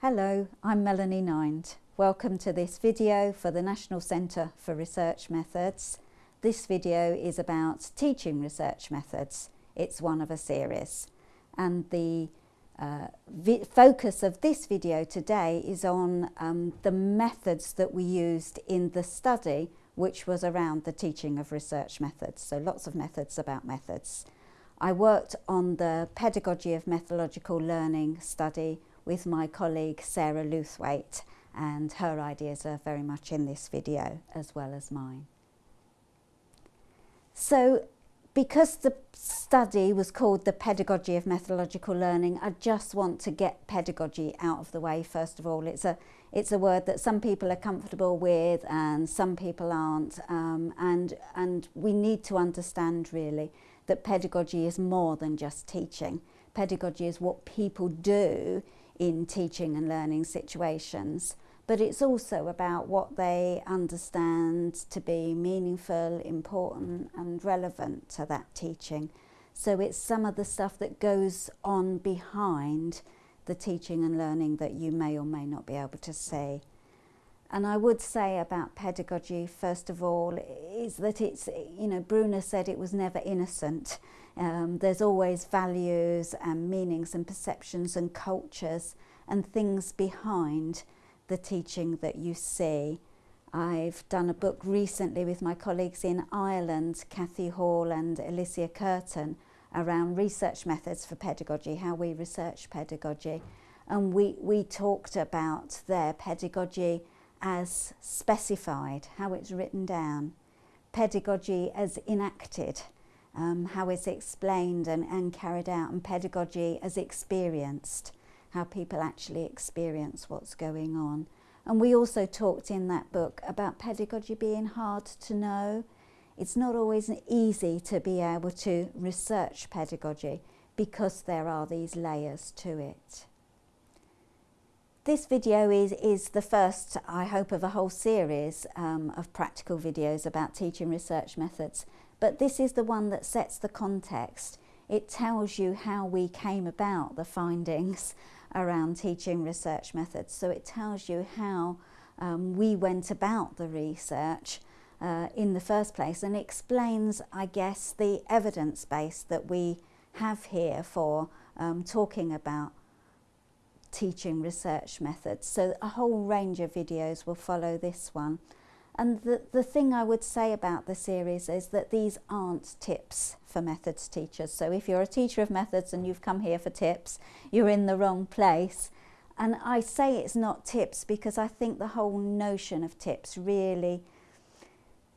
Hello, I'm Melanie Nind. Welcome to this video for the National Centre for Research Methods. This video is about teaching research methods. It's one of a series. And the uh, focus of this video today is on um, the methods that we used in the study which was around the teaching of research methods. So lots of methods about methods. I worked on the pedagogy of methodological learning study with my colleague Sarah Lewthwaite and her ideas are very much in this video as well as mine. So because the study was called the pedagogy of methodological learning I just want to get pedagogy out of the way first of all it's a it's a word that some people are comfortable with and some people aren't um, and and we need to understand really that pedagogy is more than just teaching pedagogy is what people do in teaching and learning situations. But it's also about what they understand to be meaningful, important and relevant to that teaching. So it's some of the stuff that goes on behind the teaching and learning that you may or may not be able to see. And I would say about pedagogy, first of all, is that it's, you know, Bruner said it was never innocent. Um, there's always values and meanings and perceptions and cultures and things behind the teaching that you see. I've done a book recently with my colleagues in Ireland, Kathy Hall and Alicia Curtin, around research methods for pedagogy, how we research pedagogy. And we, we talked about their pedagogy as specified, how it's written down, pedagogy as enacted, um, how it's explained and, and carried out, and pedagogy as experienced, how people actually experience what's going on. And we also talked in that book about pedagogy being hard to know. It's not always easy to be able to research pedagogy because there are these layers to it. This video is, is the first, I hope, of a whole series um, of practical videos about teaching research methods but this is the one that sets the context. It tells you how we came about the findings around teaching research methods. So it tells you how um, we went about the research uh, in the first place and explains, I guess, the evidence base that we have here for um, talking about teaching research methods. So a whole range of videos will follow this one. And the, the thing I would say about the series is that these aren't tips for methods teachers. So if you're a teacher of methods and you've come here for tips, you're in the wrong place. And I say it's not tips because I think the whole notion of tips really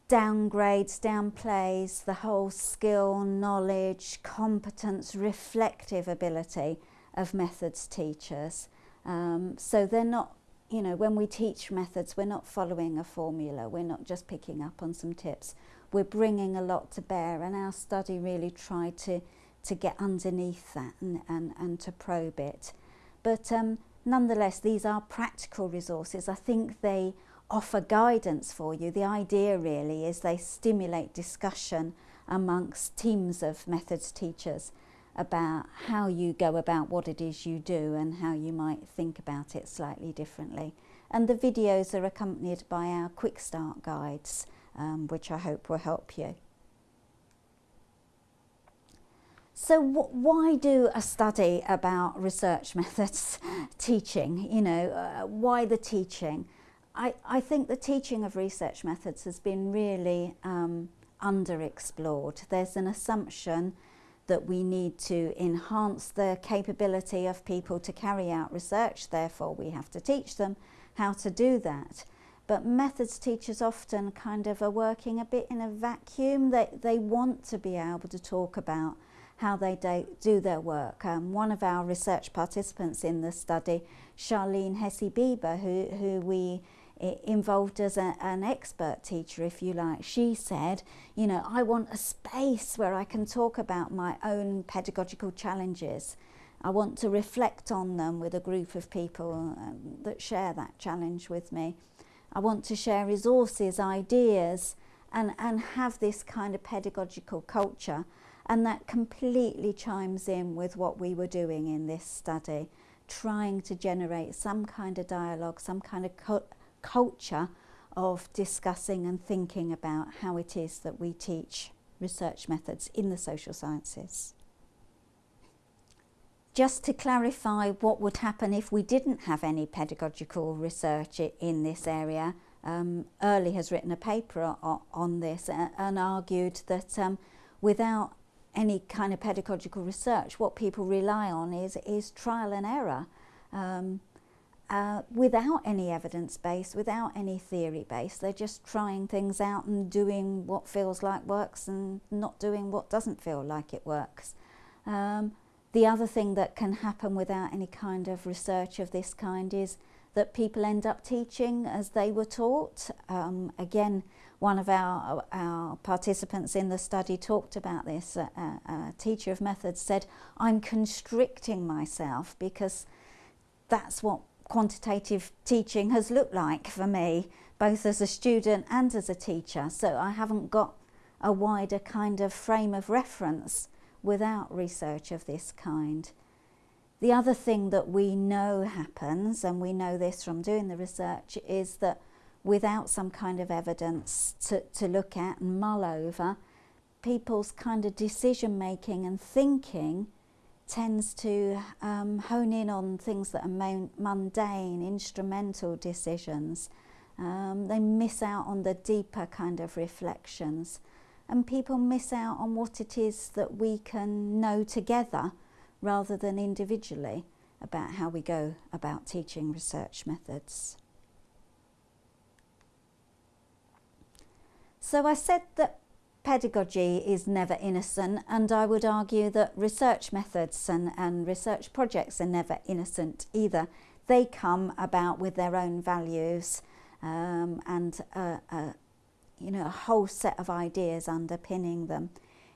downgrades, downplays the whole skill, knowledge, competence, reflective ability of methods teachers. Um, so they're not you know, when we teach methods, we're not following a formula, we're not just picking up on some tips. We're bringing a lot to bear and our study really tried to, to get underneath that and, and, and to probe it. But um, nonetheless, these are practical resources. I think they offer guidance for you. The idea really is they stimulate discussion amongst teams of methods teachers about how you go about what it is you do and how you might think about it slightly differently. And the videos are accompanied by our quick start guides, um, which I hope will help you. So why do a study about research methods teaching? You know, uh, why the teaching? I, I think the teaching of research methods has been really um, underexplored. There's an assumption that we need to enhance the capability of people to carry out research, therefore we have to teach them how to do that. But methods teachers often kind of are working a bit in a vacuum. They, they want to be able to talk about how they do do their work. Um, one of our research participants in the study, Sharlene Hesse-Biber, who, who we involved as a, an expert teacher, if you like. She said, you know, I want a space where I can talk about my own pedagogical challenges. I want to reflect on them with a group of people um, that share that challenge with me. I want to share resources, ideas, and, and have this kind of pedagogical culture. And that completely chimes in with what we were doing in this study trying to generate some kind of dialogue, some kind of culture of discussing and thinking about how it is that we teach research methods in the social sciences. Just to clarify what would happen if we didn't have any pedagogical research in this area, um, Earley has written a paper on, this and argued that um, without any kind of pedagogical research, what people rely on is, is trial and error. Um, uh, without any evidence base, without any theory base. They're just trying things out and doing what feels like works and not doing what doesn't feel like it works. Um, the other thing that can happen without any kind of research of this kind is that people end up teaching as they were taught. Um, again, one of our, our participants in the study talked about this. A, a, a teacher of methods said, I'm constricting myself because that's what quantitative teaching has looked like for me, both as a student and as a teacher. So I haven't got a wider kind of frame of reference without research of this kind. The other thing that we know happens, and we know this from doing the research, is that without some kind of evidence to, to look at and mull over, people's kind of decision making and thinking tends to um, hone in on things that are mundane, instrumental decisions. Um, they miss out on the deeper kind of reflections. And people miss out on what it is that we can know together rather than individually about how we go about teaching research methods. So I said that pedagogy is never innocent and I would argue that research methods and, and research projects are never innocent either. They come about with their own values um, and you know, a whole set of ideas underpinning them.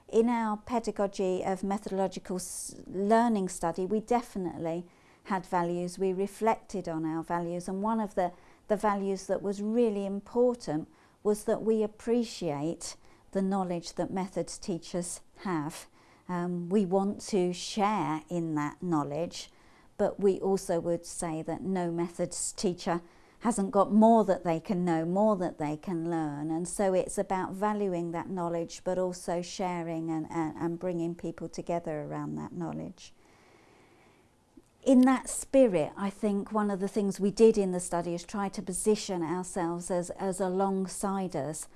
In our pedagogy of methodological learning study, we definitely had values. We reflected on our values and one of the, the values that was really important was that we appreciate the knowledge that methods teachers have. Um, we want to share in that knowledge, but we also would say that no methods teacher hasn't got more that they can know, more that they can learn. And so it's about valuing that knowledge, but also sharing and, and, and bringing people together around that knowledge. In that spirit, I think one of the things we did in the study is try to position ourselves as, as alongside-us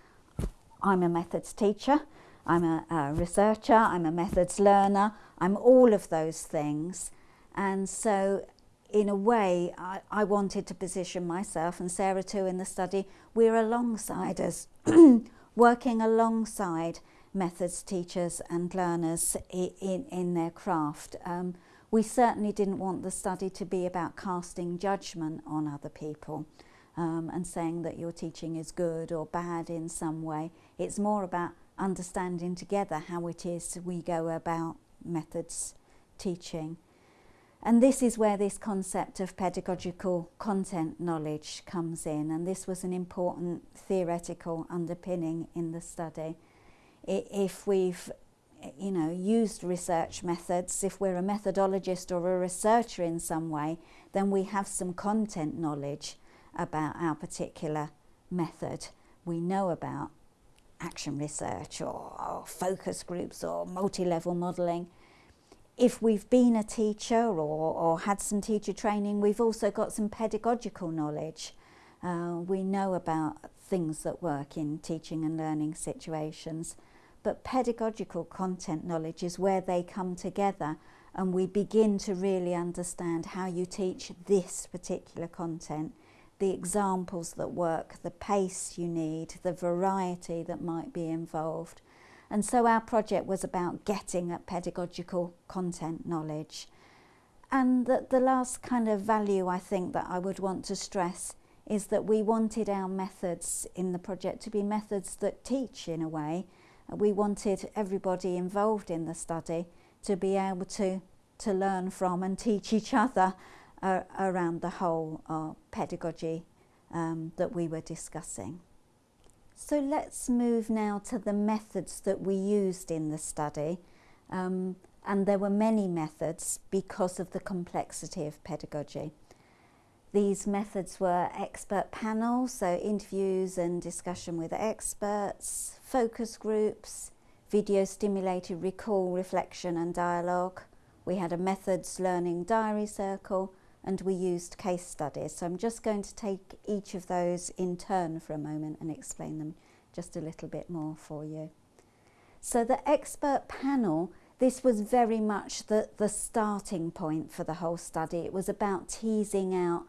I'm a methods teacher, I'm a, a researcher, I'm a methods learner, I'm all of those things. And so in a way, I, I, wanted to position myself and Sarah too in the study, we're alongside us, working alongside methods teachers and learners in, in their craft. Um, we certainly didn't want the study to be about casting judgment on other people um, and saying that your teaching is good or bad in some way. It's more about understanding together how it is we go about methods teaching. And this is where this concept of pedagogical content knowledge comes in and this was an important theoretical underpinning in the study. If we've you know, used research methods, if we're a methodologist or a researcher in some way, then we have some content knowledge about our particular method. We know about action research or, or focus groups or multi-level modelling. If we've been a teacher or, or had some teacher training, we've also got some pedagogical knowledge. Uh, we know about things that work in teaching and learning situations. But pedagogical content knowledge is where they come together and we begin to really understand how you teach this particular content the examples that work, the pace you need, the variety that might be involved. And so our project was about getting at pedagogical content knowledge. And the, the last kind of value I think that I would want to stress is that we wanted our methods in the project to be methods that teach in a way. We wanted everybody involved in the study to be able to, to learn from and teach each other uh, around the whole uh, pedagogy um, that we were discussing. So let's move now to the methods that we used in the study. Um, and there were many methods because of the complexity of pedagogy. These methods were expert panels, so interviews and discussion with experts, focus groups, video stimulated recall, reflection and dialogue. We had a methods learning diary circle and we used case studies. So I'm just going to take each of those in turn for a moment and explain them just a little bit more for you. So the expert panel, this was very much the, the starting point for the whole study. It was about teasing out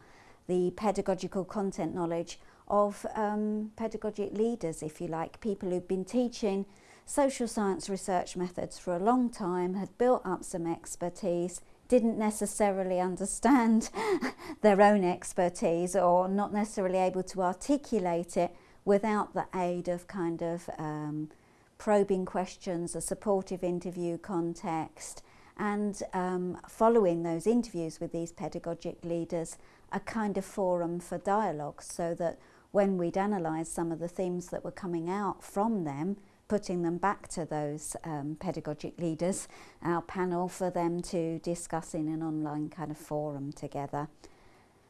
the pedagogical content knowledge of um, pedagogic leaders, if you like, people who've been teaching social science research methods for a long time, had built up some expertise, didn't necessarily understand their own expertise or not necessarily able to articulate it without the aid of kind of um, probing questions, a supportive interview context, and um, following those interviews with these pedagogic leaders, a kind of forum for dialogue so that when we'd analysed some of the themes that were coming out from them, putting them back to those um, pedagogic leaders, our panel for them to discuss in an online kind of forum together.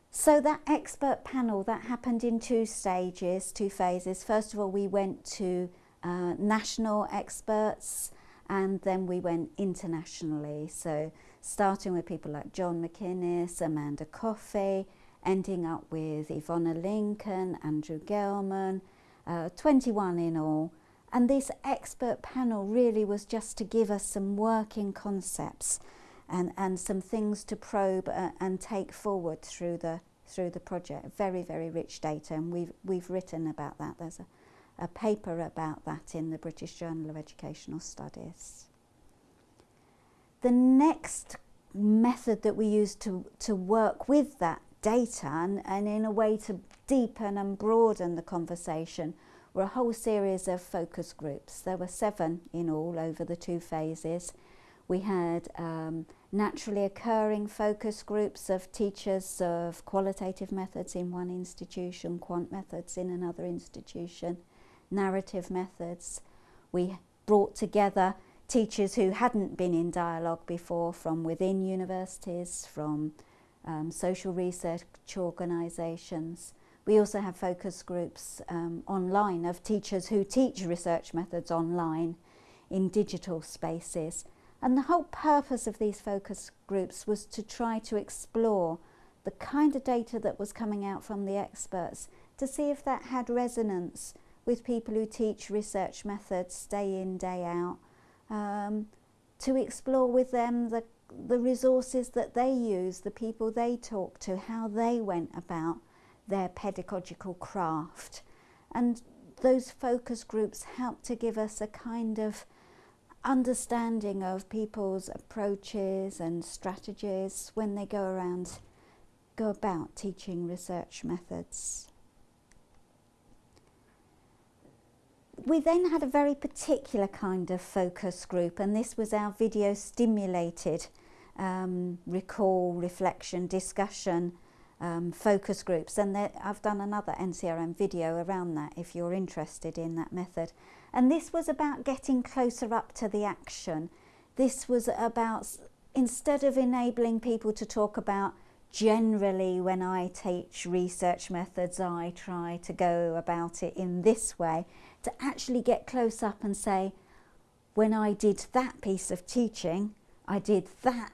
So that expert panel, that happened in two stages, two phases. First of all, we went to uh, national experts and then we went internationally. So starting with people like John MacInnes, Amanda Coffey, ending up with Yvonna Lincoln, Andrew Gelman, uh, 21 in all. And this expert panel really was just to give us some working concepts and, and some things to probe uh, and take forward through the, through the project. Very, very rich data and we've, we've written about that. There's a a paper about that in the British Journal of Educational Studies. The next method that we used to, to work with that data and, and in a way to deepen and broaden the conversation were a whole series of focus groups. There were seven in all over the two phases. We had um, naturally occurring focus groups of teachers of qualitative methods in one institution, quant methods in another institution narrative methods. We brought together teachers who hadn't been in dialogue before from within universities, from um, social research organisations. We also have focus groups um, online of teachers who teach research methods online in digital spaces. And the whole purpose of these focus groups was to try to explore the kind of data that was coming out from the experts to see if that had resonance with people who teach research methods day in, day out, um, to explore with them the, the resources that they use, the people they talk to, how they went about their pedagogical craft. And those focus groups help to give us a kind of understanding of people's approaches and strategies when they go around, go about teaching research methods. we then had a very particular kind of focus group and this was our video stimulated um, recall, reflection, discussion um, focus groups and there, I've done another NCRM video around that if you're interested in that method. And this was about getting closer up to the action. This was about, instead of enabling people to talk about generally when I teach research methods I try to go about it in this way to actually get close up and say, when I did that piece of teaching, I did that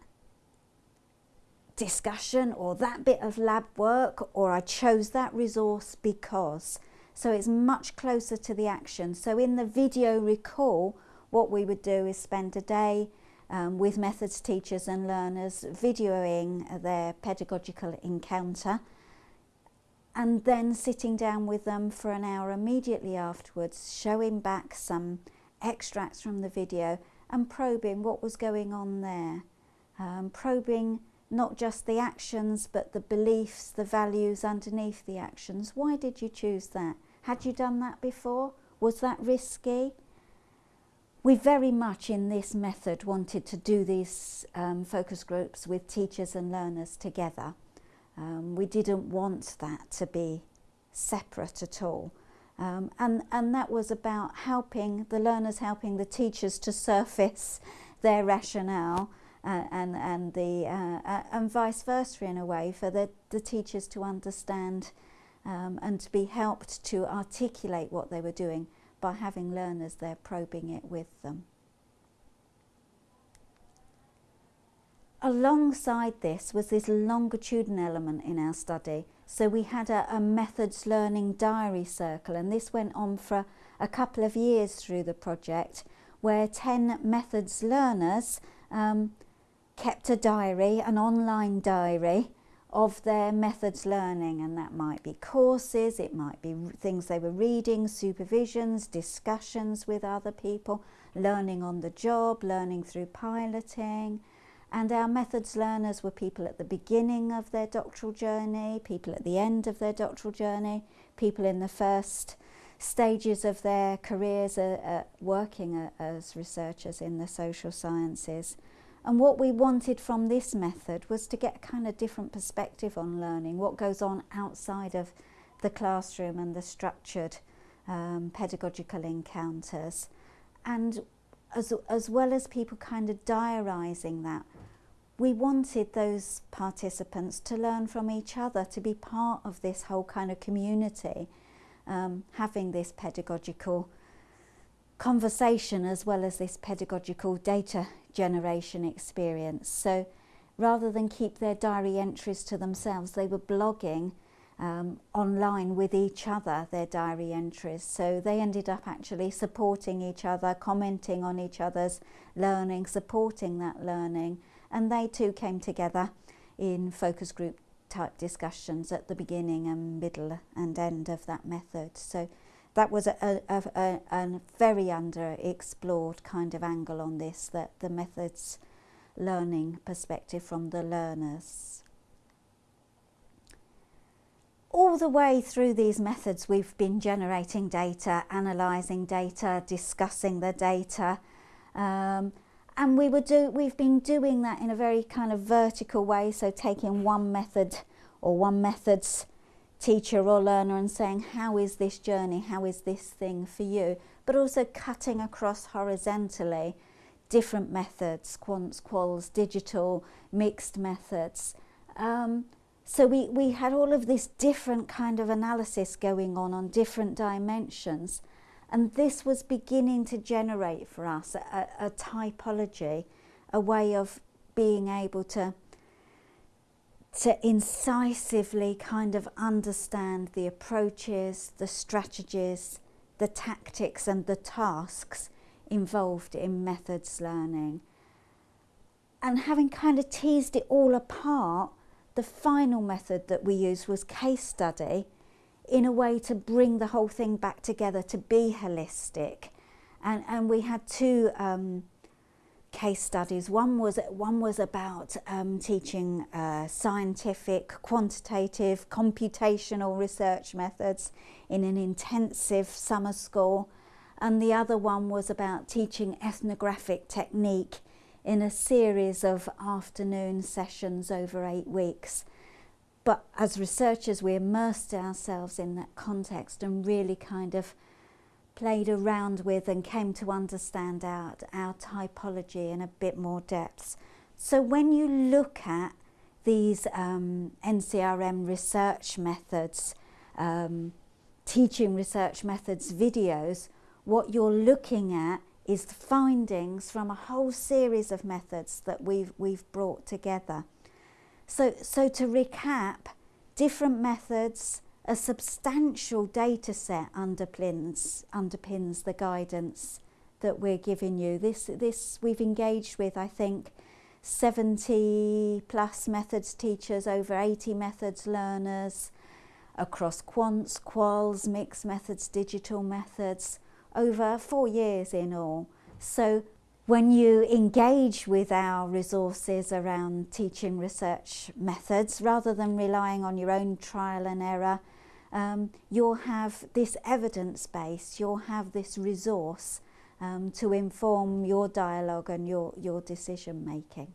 discussion or that bit of lab work or I chose that resource because. So it's much closer to the action. So in the video recall, what we would do is spend a day um, with methods teachers and learners videoing their pedagogical encounter and then sitting down with them for an hour immediately afterwards, showing back some extracts from the video and probing what was going on there. Um, probing not just the actions but the beliefs, the values underneath the actions. Why did you choose that? Had you done that before? Was that risky? We very much in this method wanted to do these um, focus groups with teachers and learners together. Um, we didn't want that to be separate at all. Um, and, and that was about helping the learners, helping the teachers to surface their rationale and, and, the, uh, uh, and vice versa in a way for the, the teachers to understand um, and to be helped to articulate what they were doing by having learners there probing it with them. Alongside this was this longitudinal element in our study. So we had a, a methods learning diary circle and this went on for a couple of years through the project where 10 methods learners um, kept a diary, an online diary of their methods learning and that might be courses, it might be things they were reading, supervisions, discussions with other people, learning on the job, learning through piloting. And our methods learners were people at the beginning of their doctoral journey, people at the end of their doctoral journey, people in the first stages of their careers uh, uh, working uh, as researchers in the social sciences. And what we wanted from this method was to get a kind of different perspective on learning, what goes on outside of the classroom and the structured um, pedagogical encounters. And as, as well as people kind of diarising that, we wanted those participants to learn from each other, to be part of this whole kind of community, um, having this pedagogical conversation as well as this pedagogical data generation experience. So rather than keep their diary entries to themselves, they were blogging um, online with each other, their diary entries. So they ended up actually supporting each other, commenting on each other's learning, supporting that learning. And they too came together in focus group type discussions at the beginning and middle and end of that method. So that was a, a, a, a very underexplored kind of angle on this, that the methods learning perspective from the learners. All the way through these methods we've been generating data, analysing data, discussing the data um, and we were do, we've been doing that in a very kind of vertical way, so taking one method or one method's teacher or learner and saying, how is this journey, how is this thing for you? But also cutting across horizontally different methods, quants, quals, digital, mixed methods. Um, so we, we had all of this different kind of analysis going on on different dimensions. And this was beginning to generate for us a, a typology, a way of being able to to incisively kind of understand the approaches, the strategies, the tactics and the tasks involved in methods learning. And having kind of teased it all apart, the final method that we used was case study in a way to bring the whole thing back together, to be holistic. And, and we had two um, case studies. One was, one was about um, teaching uh, scientific, quantitative, computational research methods in an intensive summer school. And the other one was about teaching ethnographic technique in a series of afternoon sessions over eight weeks. But as researchers, we immersed ourselves in that context and really kind of played around with and came to understand our, our typology in a bit more depth. So when you look at these um, NCRM research methods, um, teaching research methods videos, what you're looking at is the findings from a whole series of methods that we've, we've brought together. So, so to recap, different methods, a substantial data set underpins, underpins the guidance that we're giving you. This, this we've engaged with, I think, 70 plus methods teachers, over 80 methods learners, across quants, quals, mixed methods, digital methods, over four years in all. So when you engage with our resources around teaching research methods, rather than relying on your own trial and error, um, you'll have this evidence base, you'll have this resource um, to inform your dialogue and your, your decision making.